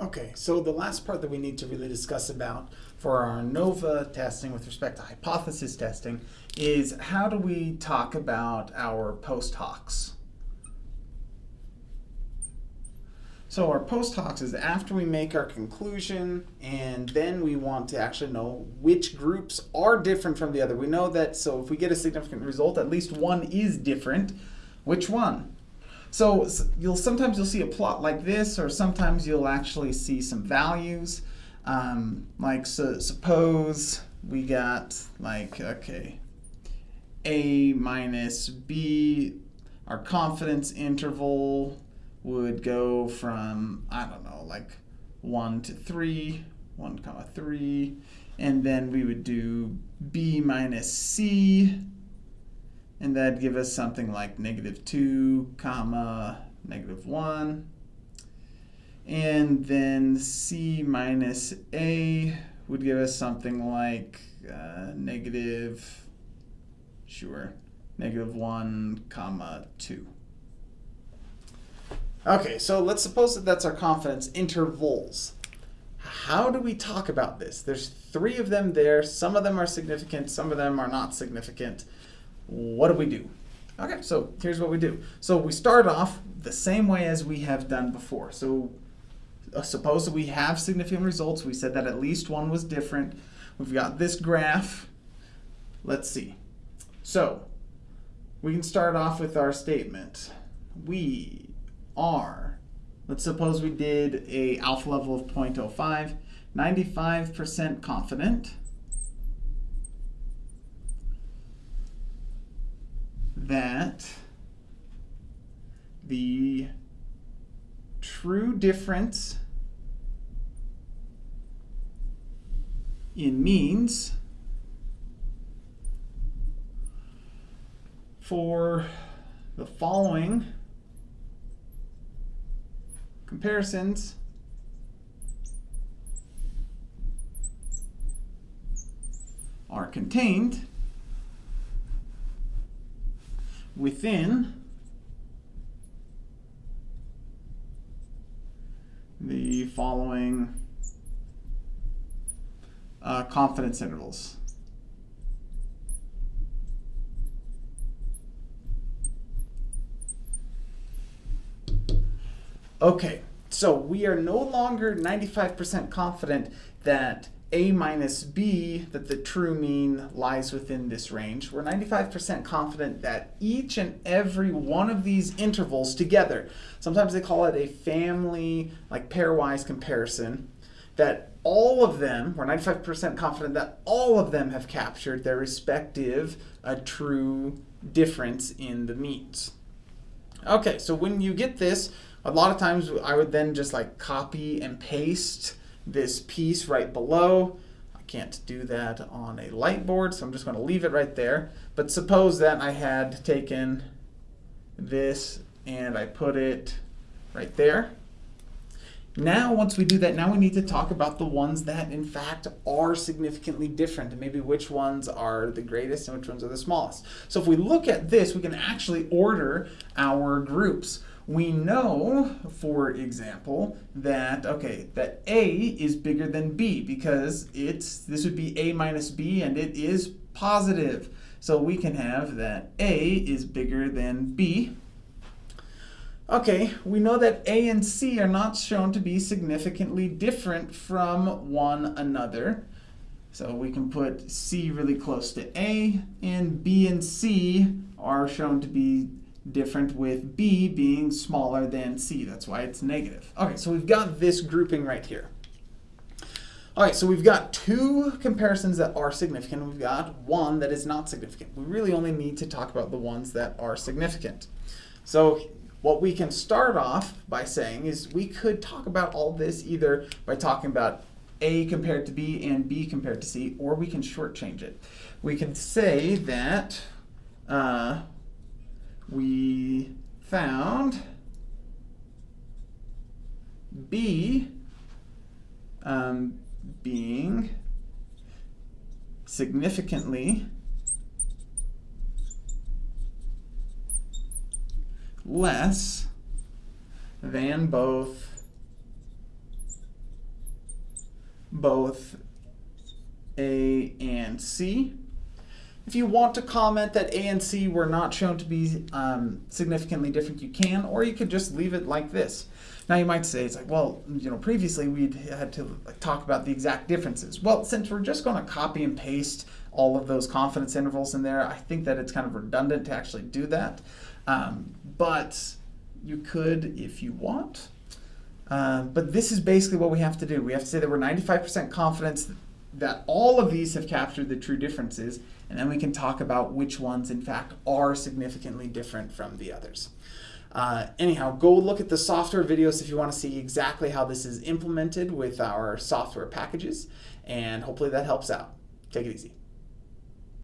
Okay, so the last part that we need to really discuss about for our ANOVA testing with respect to hypothesis testing is how do we talk about our post hocs? So our post hocs is after we make our conclusion and then we want to actually know which groups are different from the other. We know that so if we get a significant result, at least one is different. Which one? So you'll sometimes you'll see a plot like this or sometimes you'll actually see some values. Um, like so suppose we got like, okay, A minus B, our confidence interval would go from, I don't know, like 1 to 3, 1 comma 3, and then we would do b minus c, and that'd give us something like negative 2 comma negative 1. And then c minus a would give us something like uh, negative, sure, negative 1 comma 2. Okay, so let's suppose that that's our confidence intervals. How do we talk about this? There's three of them there. Some of them are significant, some of them are not significant. What do we do? Okay, so here's what we do. So we start off the same way as we have done before. So uh, suppose that we have significant results. We said that at least one was different. We've got this graph. Let's see. So we can start off with our statement. We are, let's suppose we did a alpha level of 0.05, 95% confident that the true difference in means for the following comparisons are contained within the following uh, confidence intervals. Okay, so we are no longer 95% confident that a minus b, that the true mean lies within this range. We're 95% confident that each and every one of these intervals together, sometimes they call it a family, like pairwise comparison, that all of them, we're 95% confident that all of them have captured their respective uh, true difference in the means. Okay, so when you get this, a lot of times I would then just like copy and paste this piece right below. I can't do that on a light board, so I'm just going to leave it right there. But suppose that I had taken this and I put it right there. Now, once we do that, now we need to talk about the ones that, in fact, are significantly different, and maybe which ones are the greatest and which ones are the smallest. So if we look at this, we can actually order our groups we know, for example, that, okay, that A is bigger than B because it's, this would be A minus B and it is positive. So we can have that A is bigger than B. Okay, we know that A and C are not shown to be significantly different from one another. So we can put C really close to A, and B and C are shown to be different with B being smaller than C. That's why it's negative. Okay, so we've got this grouping right here. All right, so we've got two comparisons that are significant. We've got one that is not significant. We really only need to talk about the ones that are significant. So what we can start off by saying is we could talk about all this either by talking about A compared to B and B compared to C, or we can shortchange it. We can say that uh, we found B um, being significantly less than both both A and C. If you want to comment that A and C were not shown to be um, significantly different, you can, or you could just leave it like this. Now you might say, it's like, well, you know, previously we'd had to talk about the exact differences. Well, since we're just going to copy and paste all of those confidence intervals in there, I think that it's kind of redundant to actually do that. Um, but you could if you want. Uh, but this is basically what we have to do. We have to say that we're 95% confidence that all of these have captured the true differences, and then we can talk about which ones, in fact, are significantly different from the others. Uh, anyhow, go look at the software videos if you want to see exactly how this is implemented with our software packages, and hopefully that helps out. Take it easy.